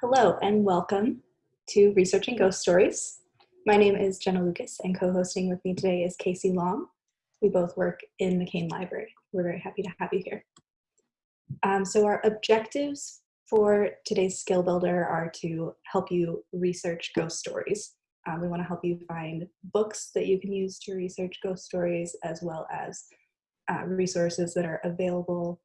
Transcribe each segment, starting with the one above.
Hello and welcome to Researching Ghost Stories. My name is Jenna Lucas and co-hosting with me today is Casey Long. We both work in the McCain Library. We're very happy to have you here. Um, so our objectives for today's skill builder are to help you research ghost stories. Um, we want to help you find books that you can use to research ghost stories as well as uh, resources that are available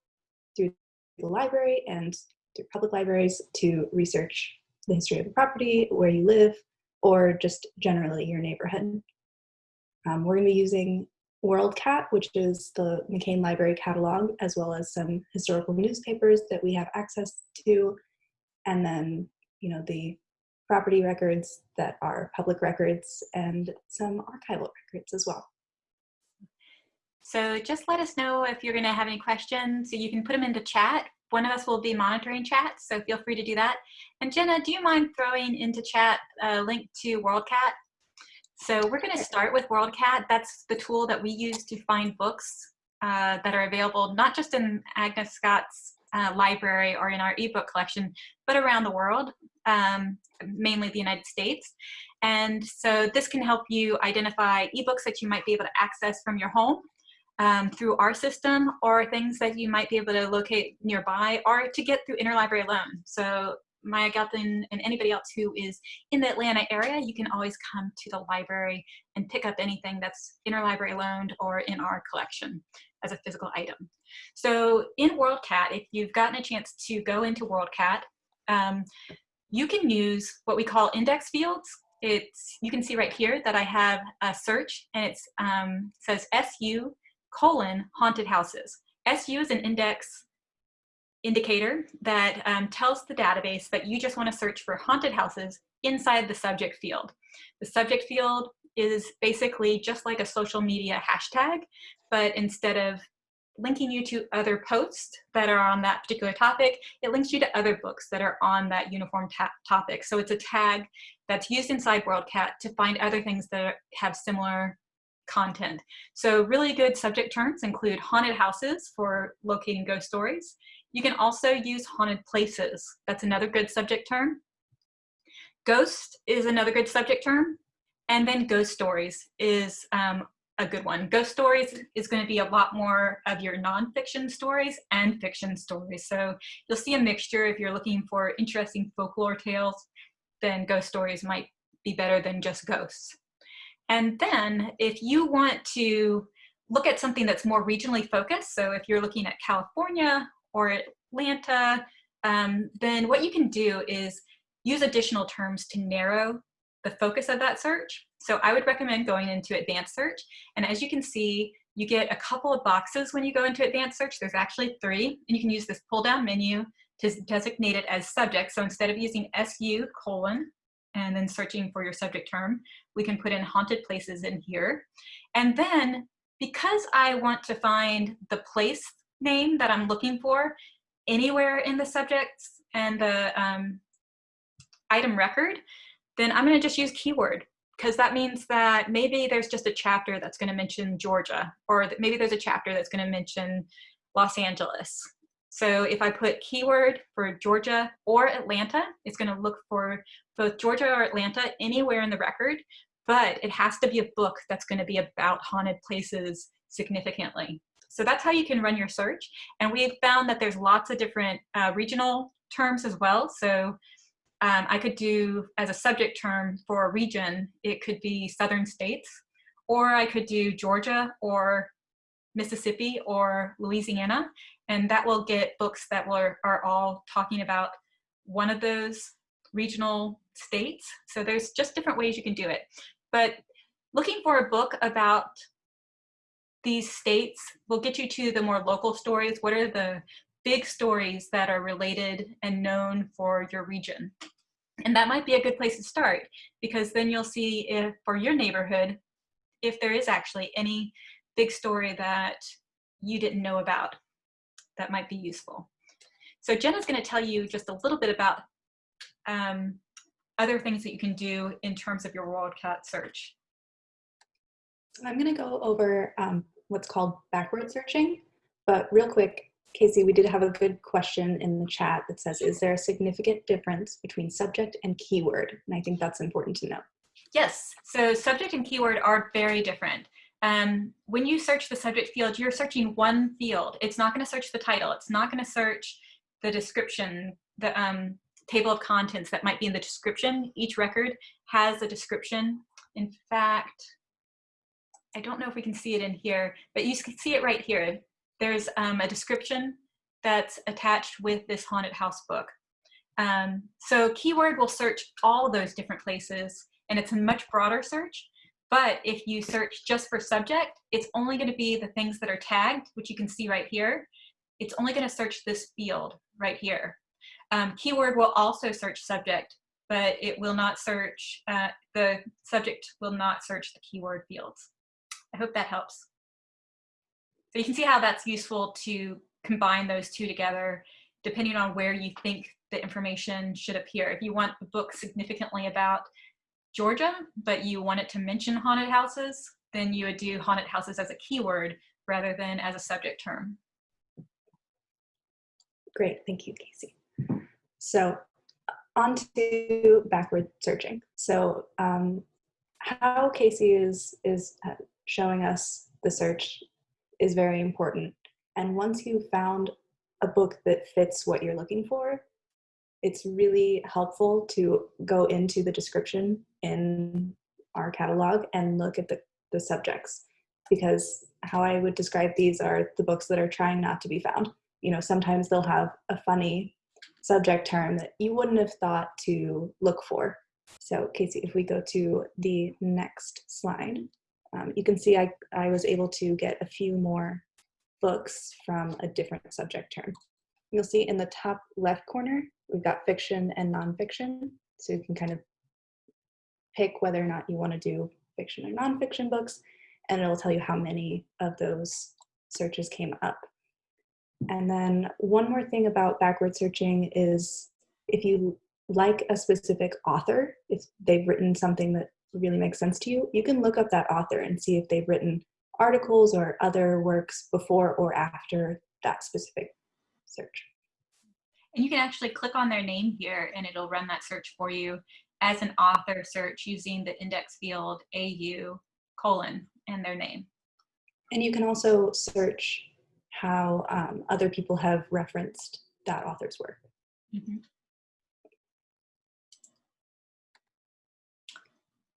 through the library and through public libraries to research the history of the property, where you live, or just generally your neighborhood. Um, we're going to be using WorldCat, which is the McCain Library catalog, as well as some historical newspapers that we have access to, and then, you know, the property records that are public records and some archival records as well. So just let us know if you're going to have any questions. So you can put them into chat one of us will be monitoring chat, so feel free to do that. And Jenna, do you mind throwing into chat a link to WorldCat? So we're going to start with WorldCat. That's the tool that we use to find books uh, that are available not just in Agnes Scott's uh, library or in our ebook collection, but around the world, um, mainly the United States. And so this can help you identify ebooks that you might be able to access from your home um, through our system or things that you might be able to locate nearby or to get through interlibrary loan. So Maya Gelton and anybody else who is in the Atlanta area, you can always come to the library and pick up anything that's interlibrary loaned or in our collection as a physical item. So in WorldCat, if you've gotten a chance to go into WorldCat, um, you can use what we call index fields. It's, you can see right here that I have a search and it um, says SU colon haunted houses. SU is an index indicator that um, tells the database that you just want to search for haunted houses inside the subject field. The subject field is basically just like a social media hashtag, but instead of linking you to other posts that are on that particular topic, it links you to other books that are on that uniform topic. So it's a tag that's used inside WorldCat to find other things that have similar content. So really good subject terms include haunted houses for locating ghost stories. You can also use haunted places. That's another good subject term. Ghost is another good subject term. And then ghost stories is um, a good one. Ghost stories is going to be a lot more of your nonfiction stories and fiction stories. So you'll see a mixture if you're looking for interesting folklore tales, then ghost stories might be better than just ghosts. And then if you want to look at something that's more regionally focused, so if you're looking at California or Atlanta, um, then what you can do is use additional terms to narrow the focus of that search. So I would recommend going into advanced search. And as you can see, you get a couple of boxes when you go into advanced search. There's actually three, and you can use this pull down menu to designate it as subject. So instead of using SU colon and then searching for your subject term, we can put in haunted places in here. And then because I want to find the place name that I'm looking for anywhere in the subjects and the um, item record, then I'm gonna just use keyword because that means that maybe there's just a chapter that's gonna mention Georgia or maybe there's a chapter that's gonna mention Los Angeles. So if I put keyword for Georgia or Atlanta, it's gonna look for both Georgia or Atlanta anywhere in the record, but it has to be a book that's gonna be about haunted places significantly. So that's how you can run your search. And we've found that there's lots of different uh, regional terms as well. So um, I could do as a subject term for a region, it could be southern states, or I could do Georgia or Mississippi or Louisiana, and that will get books that were, are all talking about one of those regional states. So there's just different ways you can do it. But looking for a book about these states will get you to the more local stories. What are the big stories that are related and known for your region? And that might be a good place to start because then you'll see if for your neighborhood, if there is actually any big story that you didn't know about that might be useful. So Jenna's gonna tell you just a little bit about um, other things that you can do in terms of your WorldCat search. I'm going to go over um, what's called backward searching, but real quick, Casey, we did have a good question in the chat that says, is there a significant difference between subject and keyword? And I think that's important to know. Yes, so subject and keyword are very different. Um, when you search the subject field, you're searching one field. It's not gonna search the title. It's not gonna search the description, the um, table of contents that might be in the description. Each record has a description. In fact, I don't know if we can see it in here, but you can see it right here. There's um, a description that's attached with this haunted house book. Um, so keyword will search all those different places and it's a much broader search. But if you search just for subject, it's only gonna be the things that are tagged, which you can see right here. It's only gonna search this field right here. Um, keyword will also search subject, but it will not search, uh, the subject will not search the keyword fields. I hope that helps. So you can see how that's useful to combine those two together depending on where you think the information should appear. If you want a book significantly about Georgia, but you want it to mention haunted houses, then you would do haunted houses as a keyword rather than as a subject term. Great, thank you, Casey. So on to backward searching. So um, how Casey is, is uh, showing us the search is very important. And once you've found a book that fits what you're looking for, it's really helpful to go into the description in our catalog and look at the, the subjects because how I would describe these are the books that are trying not to be found. You know, sometimes they'll have a funny subject term that you wouldn't have thought to look for. So Casey, if we go to the next slide, um, you can see I, I was able to get a few more books from a different subject term. You'll see in the top left corner, we've got fiction and nonfiction. So you can kind of pick whether or not you want to do fiction or nonfiction books, and it'll tell you how many of those searches came up. And then one more thing about backward searching is if you like a specific author, if they've written something that really makes sense to you, you can look up that author and see if they've written articles or other works before or after that specific search. And you can actually click on their name here and it'll run that search for you as an author search using the index field AU colon and their name. And you can also search how um, other people have referenced that author's work. Mm -hmm.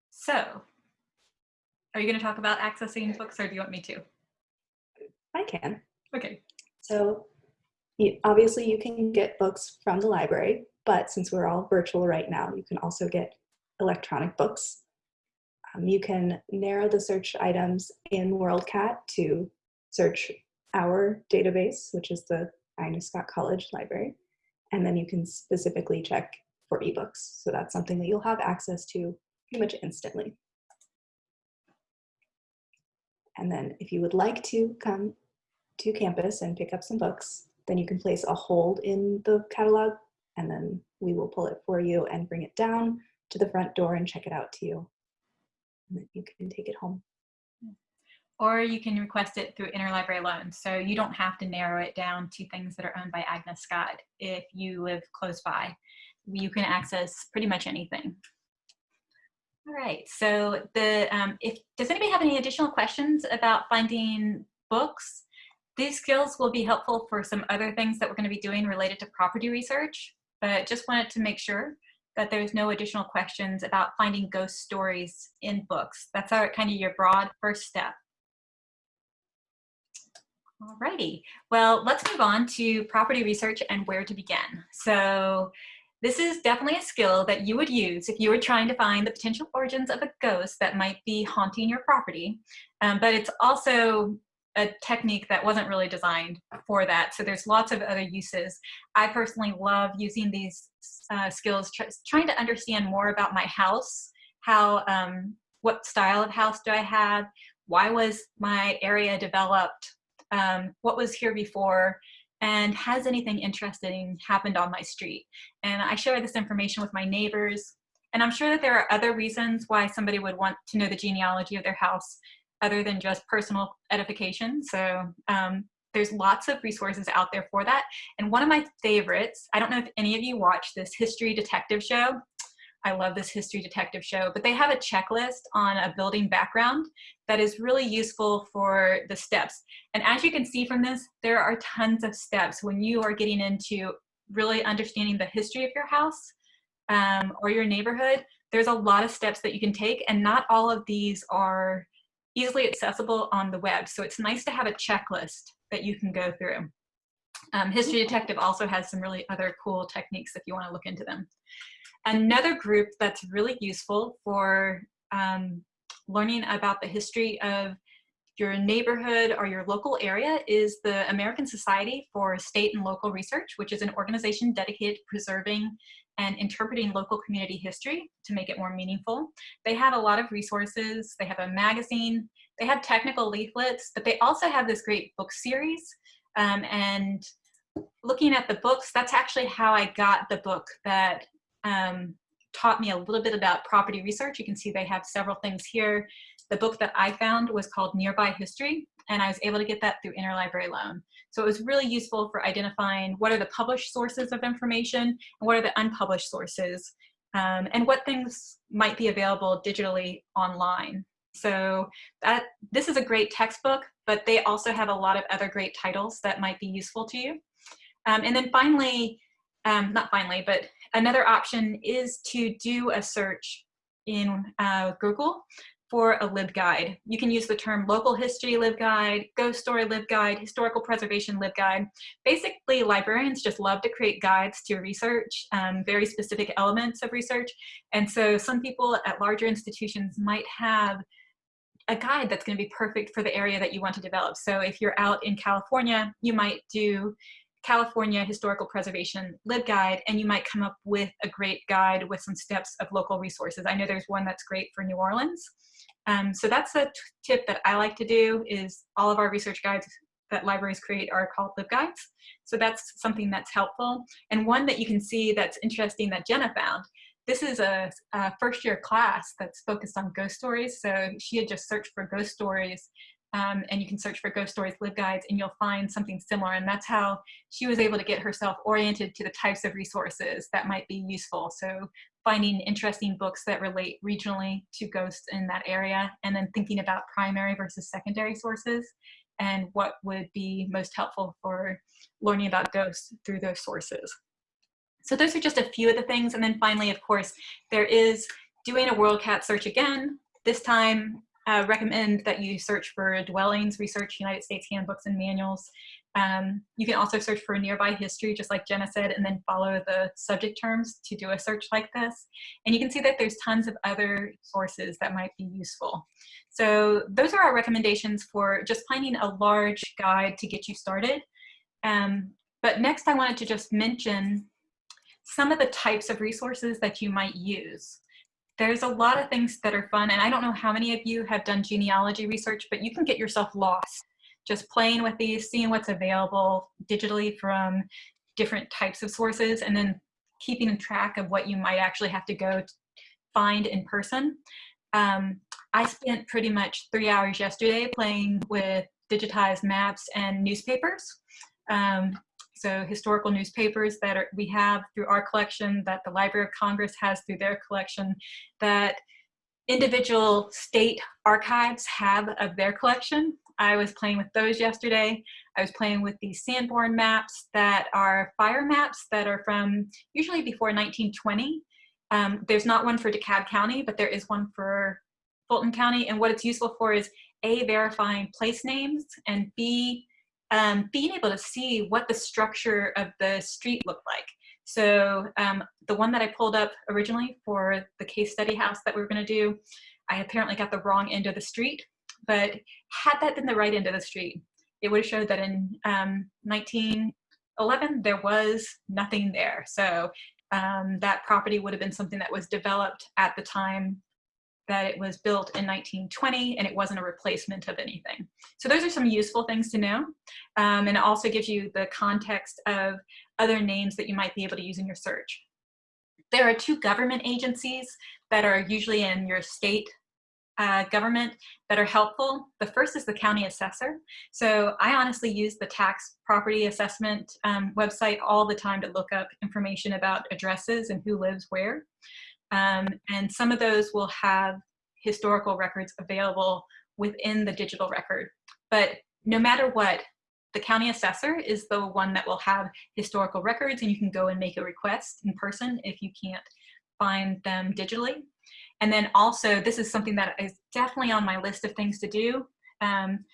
So, are you going to talk about accessing books or do you want me to? I can. Okay. So, obviously you can get books from the library, but since we're all virtual right now, you can also get electronic books. Um, you can narrow the search items in WorldCat to search our database, which is the Agnes Scott College Library, and then you can specifically check for ebooks. So that's something that you'll have access to pretty much instantly. And then if you would like to come to campus and pick up some books, then you can place a hold in the catalog and then we will pull it for you and bring it down to the front door and check it out to you. And then you can take it home. Or you can request it through interlibrary loan. So you don't have to narrow it down to things that are owned by Agnes Scott. If you live close by, you can access pretty much anything. All right, so the um, if does anybody have any additional questions about finding books? These skills will be helpful for some other things that we're going to be doing related to property research, but just wanted to make sure that there's no additional questions about finding ghost stories in books. That's our kind of your broad first step. Alrighty, well, let's move on to property research and where to begin. So this is definitely a skill that you would use if you were trying to find the potential origins of a ghost that might be haunting your property. Um, but it's also a technique that wasn't really designed for that. So there's lots of other uses. I personally love using these uh, skills, tr trying to understand more about my house, how, um, what style of house do I have, why was my area developed, um, what was here before, and has anything interesting happened on my street? And I share this information with my neighbors. And I'm sure that there are other reasons why somebody would want to know the genealogy of their house other than just personal edification. So um, there's lots of resources out there for that. And one of my favorites, I don't know if any of you watch this history detective show. I love this history detective show, but they have a checklist on a building background that is really useful for the steps. And as you can see from this, there are tons of steps when you are getting into really understanding the history of your house um, or your neighborhood. There's a lot of steps that you can take and not all of these are easily accessible on the web. So it's nice to have a checklist that you can go through. Um, History Detective also has some really other cool techniques if you want to look into them. Another group that's really useful for um, learning about the history of your neighborhood or your local area is the American Society for State and Local Research, which is an organization dedicated to preserving and interpreting local community history to make it more meaningful. They have a lot of resources. They have a magazine. They have technical leaflets, but they also have this great book series. Um, and looking at the books, that's actually how I got the book that um, taught me a little bit about property research. You can see they have several things here. The book that I found was called Nearby History, and I was able to get that through interlibrary loan. So it was really useful for identifying what are the published sources of information and what are the unpublished sources um, and what things might be available digitally online. So that this is a great textbook, but they also have a lot of other great titles that might be useful to you. Um, and then finally, um, not finally, but another option is to do a search in uh, Google for a LibGuide. You can use the term local history LibGuide, ghost story LibGuide, historical preservation LibGuide. Basically, librarians just love to create guides to research, um, very specific elements of research. And so some people at larger institutions might have a guide that's going to be perfect for the area that you want to develop. So if you're out in California, you might do California Historical Preservation LibGuide, and you might come up with a great guide with some steps of local resources. I know there's one that's great for New Orleans. Um, so that's a tip that I like to do is all of our research guides that libraries create are called LibGuides. So that's something that's helpful. And one that you can see that's interesting that Jenna found. This is a, a first year class that's focused on ghost stories. So she had just searched for ghost stories um, and you can search for ghost stories LibGuides and you'll find something similar and that's how she was able to get herself oriented to the types of resources that might be useful so finding interesting books that relate regionally to ghosts in that area and then thinking about primary versus secondary sources and what would be most helpful for learning about ghosts through those sources. So those are just a few of the things and then finally of course there is doing a WorldCat search again this time uh, recommend that you search for dwellings, research United States handbooks and manuals. Um, you can also search for nearby history, just like Jenna said, and then follow the subject terms to do a search like this. And you can see that there's tons of other sources that might be useful. So those are our recommendations for just finding a large guide to get you started. Um, but next I wanted to just mention some of the types of resources that you might use there's a lot of things that are fun and I don't know how many of you have done genealogy research, but you can get yourself lost just playing with these, seeing what's available digitally from different types of sources and then keeping track of what you might actually have to go find in person. Um, I spent pretty much three hours yesterday playing with digitized maps and newspapers. Um, so historical newspapers that are, we have through our collection, that the Library of Congress has through their collection, that individual state archives have of their collection. I was playing with those yesterday. I was playing with these Sanborn maps that are fire maps that are from usually before 1920. Um, there's not one for DeKalb County, but there is one for Fulton County. And what it's useful for is A, verifying place names, and B, um, being able to see what the structure of the street looked like. So um, the one that I pulled up originally for the case study house that we were gonna do, I apparently got the wrong end of the street, but had that been the right end of the street, it would have showed that in um, 1911, there was nothing there. So um, that property would have been something that was developed at the time that it was built in 1920 and it wasn't a replacement of anything. So those are some useful things to know. Um, and it also gives you the context of other names that you might be able to use in your search. There are two government agencies that are usually in your state uh, government that are helpful. The first is the county assessor. So I honestly use the tax property assessment um, website all the time to look up information about addresses and who lives where. Um, and some of those will have historical records available within the digital record. But no matter what, the county assessor is the one that will have historical records and you can go and make a request in person if you can't find them digitally. And then also, this is something that is definitely on my list of things to do. Um,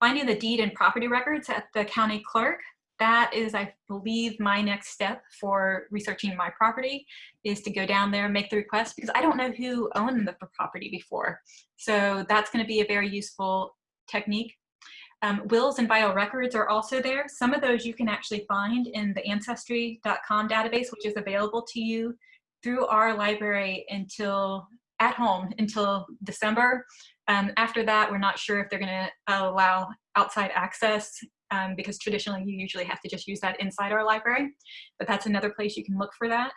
finding the deed and property records at the county clerk, that is, I believe, my next step for researching my property is to go down there and make the request because I don't know who owned the property before. So that's gonna be a very useful technique. Um, wills and vital records are also there. Some of those you can actually find in the ancestry.com database, which is available to you through our library until at home until December. Um, after that, we're not sure if they're gonna allow outside access um, because traditionally you usually have to just use that inside our library, but that's another place you can look for that.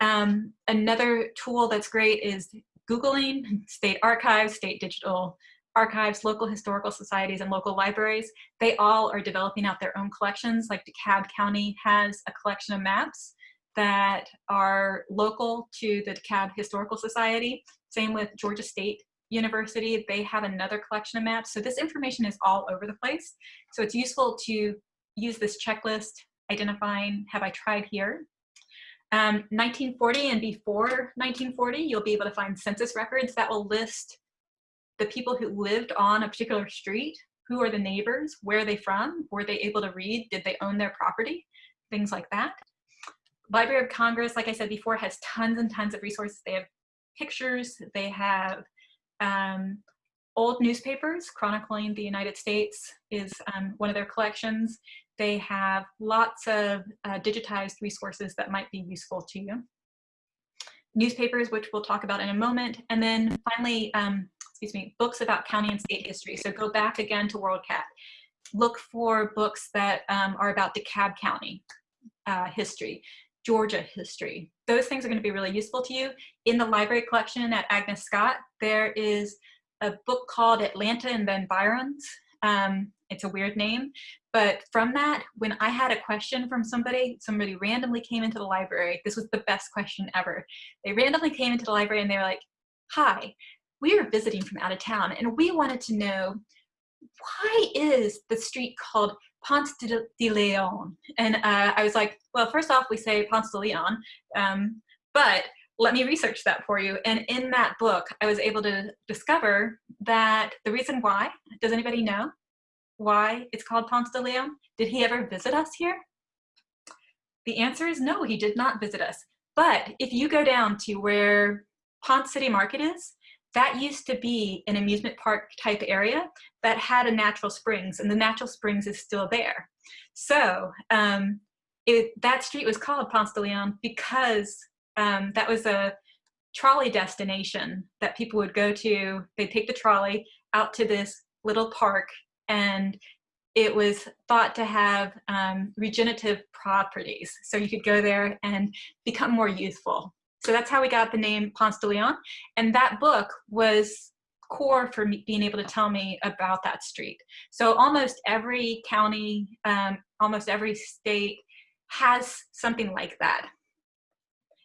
Um, another tool that's great is Googling state archives, state digital archives, local historical societies, and local libraries. They all are developing out their own collections, like DeKalb County has a collection of maps that are local to the DeKalb Historical Society. Same with Georgia State University, they have another collection of maps. So this information is all over the place. So it's useful to use this checklist, identifying, have I tried here? Um, 1940 and before 1940, you'll be able to find census records that will list the people who lived on a particular street, who are the neighbors, where are they from, were they able to read, did they own their property, things like that. Library of Congress, like I said before, has tons and tons of resources. They have pictures, they have um, old newspapers chronicling the United States is um, one of their collections. They have lots of uh, digitized resources that might be useful to you. Newspapers, which we'll talk about in a moment. And then finally, um, excuse me, books about county and state history. So go back again to WorldCat. Look for books that um, are about DeKalb County uh, history. Georgia history. Those things are going to be really useful to you. In the library collection at Agnes Scott, there is a book called Atlanta and Environs. Um, it's a weird name, but from that, when I had a question from somebody, somebody randomly came into the library. This was the best question ever. They randomly came into the library and they were like, hi, we are visiting from out of town and we wanted to know why is the street called Ponce de, de Leon. And uh, I was like, well, first off, we say Ponce de Leon, um, but let me research that for you. And in that book, I was able to discover that the reason why, does anybody know why it's called Ponce de Leon? Did he ever visit us here? The answer is no, he did not visit us. But if you go down to where Ponce City Market is, that used to be an amusement park type area that had a natural springs and the natural springs is still there. So um, it, that street was called Ponce de Leon because um, that was a trolley destination that people would go to. They'd take the trolley out to this little park and it was thought to have um, regenerative properties. So you could go there and become more youthful. So that's how we got the name Ponce de Leon. And that book was core for me being able to tell me about that street. So almost every county, um, almost every state has something like that.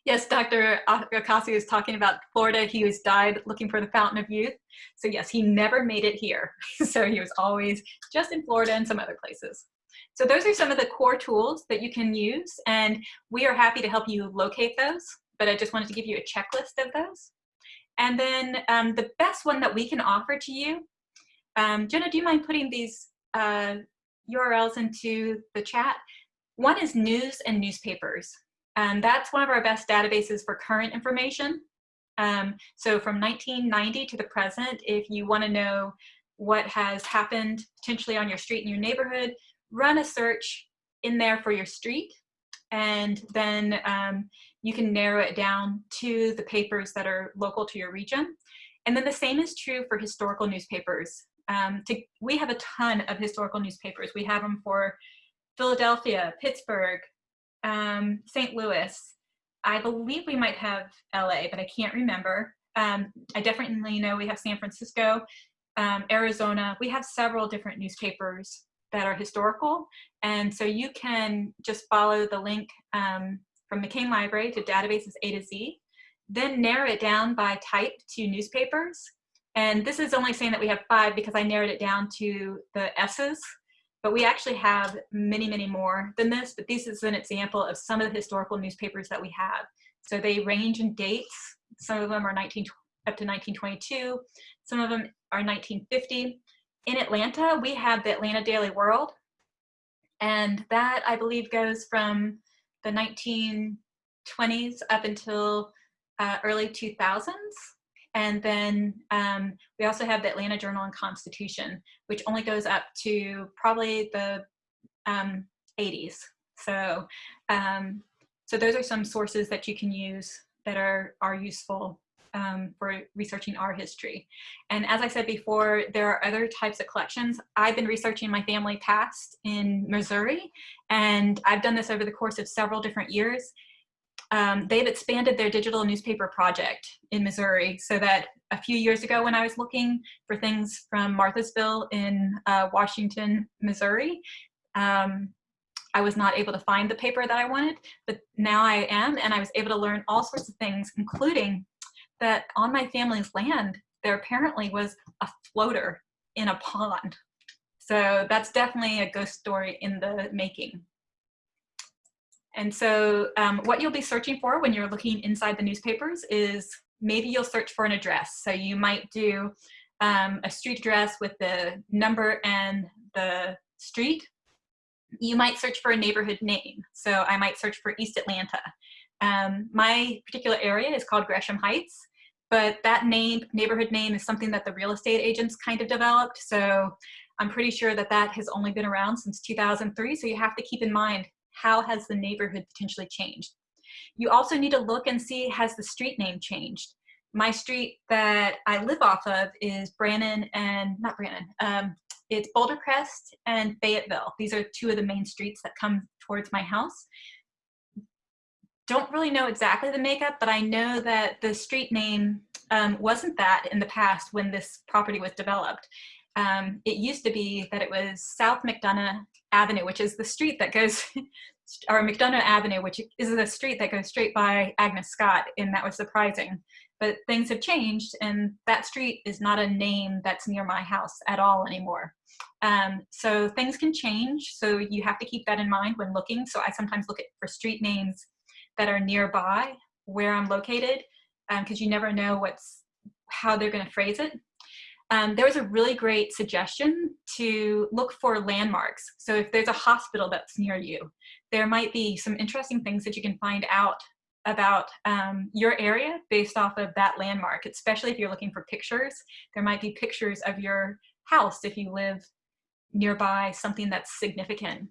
Yes, Dr. Akasi was talking about Florida. He was died looking for the fountain of youth. So yes, he never made it here. so he was always just in Florida and some other places. So those are some of the core tools that you can use and we are happy to help you locate those but I just wanted to give you a checklist of those. And then um, the best one that we can offer to you, um, Jenna, do you mind putting these uh, URLs into the chat? One is news and newspapers. And that's one of our best databases for current information. Um, so from 1990 to the present, if you want to know what has happened potentially on your street in your neighborhood, run a search in there for your street. And then um, you can narrow it down to the papers that are local to your region. And then the same is true for historical newspapers. Um, to, we have a ton of historical newspapers. We have them for Philadelphia, Pittsburgh, um, St. Louis. I believe we might have LA, but I can't remember. Um, I definitely know we have San Francisco, um, Arizona. We have several different newspapers that are historical. And so you can just follow the link um, from McCain Library to databases A to Z, then narrow it down by type to newspapers. And this is only saying that we have five because I narrowed it down to the S's, but we actually have many, many more than this, but this is an example of some of the historical newspapers that we have. So they range in dates. Some of them are 19, up to 1922. Some of them are 1950. In Atlanta, we have the Atlanta Daily World, and that I believe goes from the 1920s up until uh, early 2000s. And then um, we also have the Atlanta Journal and Constitution, which only goes up to probably the um, 80s. So, um, so those are some sources that you can use that are, are useful um, for researching our history. And as I said before, there are other types of collections. I've been researching my family past in Missouri, and I've done this over the course of several different years. Um, they've expanded their digital newspaper project in Missouri so that a few years ago when I was looking for things from Marthasville in uh, Washington, Missouri, um, I was not able to find the paper that I wanted, but now I am, and I was able to learn all sorts of things, including that on my family's land, there apparently was a floater in a pond. So that's definitely a ghost story in the making. And so um, what you'll be searching for when you're looking inside the newspapers is maybe you'll search for an address. So you might do um, a street address with the number and the street. You might search for a neighborhood name. So I might search for East Atlanta. Um, my particular area is called Gresham Heights but that name, neighborhood name is something that the real estate agents kind of developed. So I'm pretty sure that that has only been around since 2003. So you have to keep in mind, how has the neighborhood potentially changed? You also need to look and see, has the street name changed? My street that I live off of is Brannan and, not Brannan, um, it's Boulder Crest and Fayetteville. These are two of the main streets that come towards my house don't really know exactly the makeup, but I know that the street name um, wasn't that in the past when this property was developed. Um, it used to be that it was South McDonough Avenue, which is the street that goes, or McDonough Avenue, which is the street that goes straight by Agnes Scott, and that was surprising. But things have changed, and that street is not a name that's near my house at all anymore. Um, so things can change, so you have to keep that in mind when looking. So I sometimes look at for street names that are nearby where I'm located because um, you never know what's how they're going to phrase it. Um, there was a really great suggestion to look for landmarks. So if there's a hospital that's near you, there might be some interesting things that you can find out about um, your area based off of that landmark, especially if you're looking for pictures. There might be pictures of your house if you live nearby something that's significant.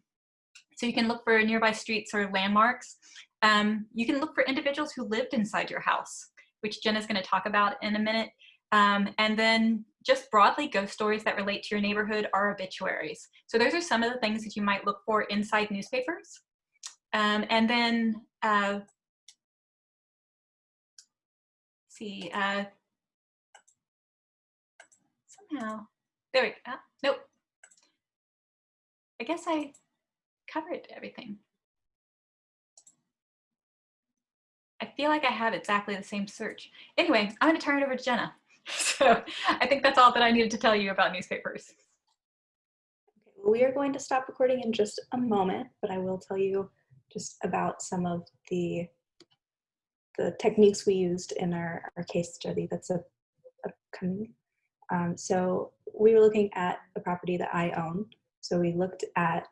So you can look for nearby streets or landmarks. Um, you can look for individuals who lived inside your house, which Jenna's going to talk about in a minute. Um, and then just broadly, ghost stories that relate to your neighborhood are obituaries. So those are some of the things that you might look for inside newspapers. Um, and then, uh, see, uh, somehow, there we go. Ah, nope. I guess I covered everything. I feel like I have exactly the same search. Anyway, I'm gonna turn it over to Jenna. So I think that's all that I needed to tell you about newspapers. Okay, well, we are going to stop recording in just a moment, but I will tell you just about some of the the techniques we used in our, our case study that's a, upcoming. Um, so we were looking at a property that I own. So we looked at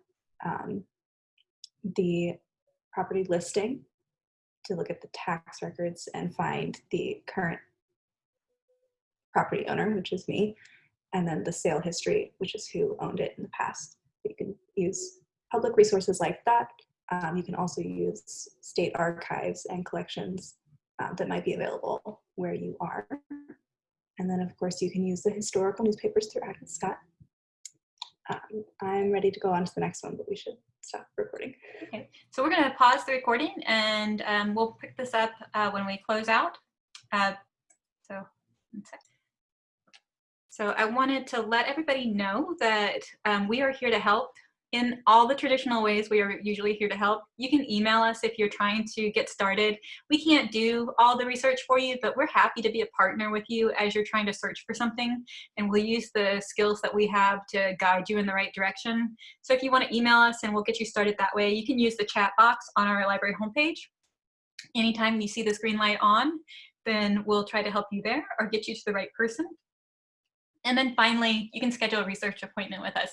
um, the property listing to look at the tax records and find the current property owner, which is me, and then the sale history, which is who owned it in the past. You can use public resources like that. Um, you can also use state archives and collections uh, that might be available where you are. And then of course you can use the historical newspapers through Agnes Scott. Um, I'm ready to go on to the next one, but we should stop recording. Okay, so we're going to pause the recording and um, we'll pick this up uh, when we close out. Uh, So, so I wanted to let everybody know that um, we are here to help in all the traditional ways we are usually here to help. You can email us if you're trying to get started. We can't do all the research for you, but we're happy to be a partner with you as you're trying to search for something. And we'll use the skills that we have to guide you in the right direction. So if you want to email us and we'll get you started that way, you can use the chat box on our library homepage. Anytime you see this green light on, then we'll try to help you there or get you to the right person. And then finally, you can schedule a research appointment with us.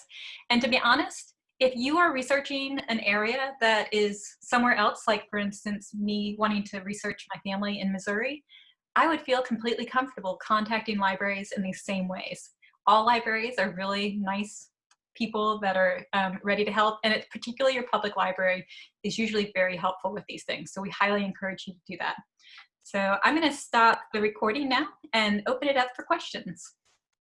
And to be honest, if you are researching an area that is somewhere else, like for instance, me wanting to research my family in Missouri, I would feel completely comfortable contacting libraries in these same ways. All libraries are really nice people that are um, ready to help, and it, particularly your public library is usually very helpful with these things. So we highly encourage you to do that. So I'm gonna stop the recording now and open it up for questions.